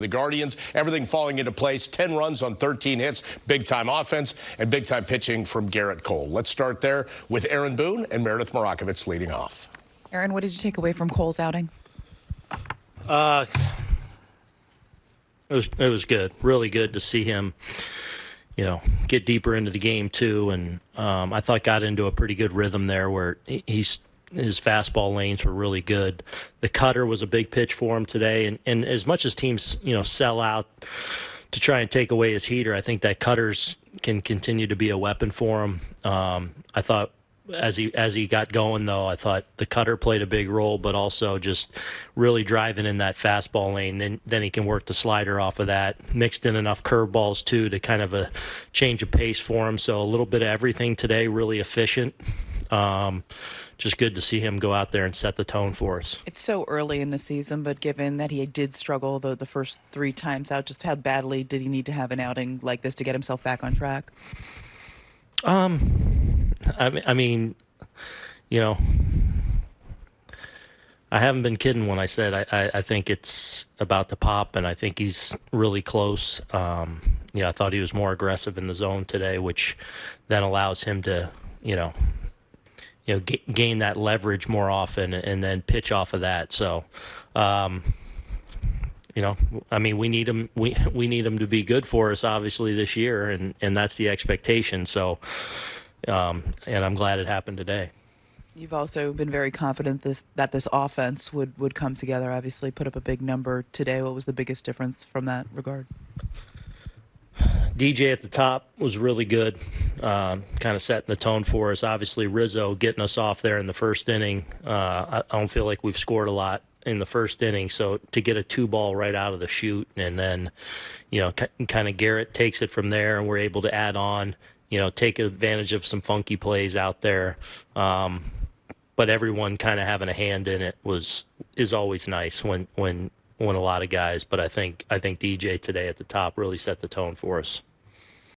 The Guardians, everything falling into place 10 runs on 13 hits, big time offense, and big time pitching from Gerrit Cole. Let's start there with Aaron Boone and Meredith Marakovits leading off. Aaron, what did you take away from Cole's outing? Uh, it was it was good, really good to see him, you know, get deeper into the game too, and um, I thought got into a pretty good rhythm there where he's his fastball lanes were really good. The cutter was a big pitch for him today, and and as much as teams you know sell out to try and take away his heater, I think that cutters can continue to be a weapon for him. Um, I thought as he as he got going though, I thought the cutter played a big role, but also just really driving in that fastball lane. Then then he can work the slider off of that. Mixed in enough curveballs too to kind of a change of pace for him. So a little bit of everything today, really efficient. Um, just good to see him go out there and set the tone for us. It's so early in the season, but given that he did struggle the, the first three times out, just how badly did he need to have an outing like this to get himself back on track? Um, I, I mean, you know, I haven't been kidding when I said I, I, I, think it's about the pop, and I think he's really close. Um, you know, I thought he was more aggressive in the zone today, which then allows him to, you know, you know, g- gain that leverage more often, and then pitch off of that. So, um, you know, I mean, we need them. We we need them to be good for us, obviously, this year, and and that's the expectation. So, um, and I'm glad it happened today. You've also been very confident this that this offense would would come together. Obviously, put up a big number today. What was the biggest difference from that regard? DJ at the top was really good, um, kind of setting the tone for us. Obviously, Rizzo getting us off there in the first inning. Uh, I, I don't feel like we've scored a lot in the first inning. So to get a two ball right out of the chute, and then, you know, kind of Gerrit takes it from there, and we're able to add on, you know, take advantage of some funky plays out there. Um, but everyone kind of having a hand in it was is always nice when when when a lot of guys. But I think I think DJ today at the top really set the tone for us.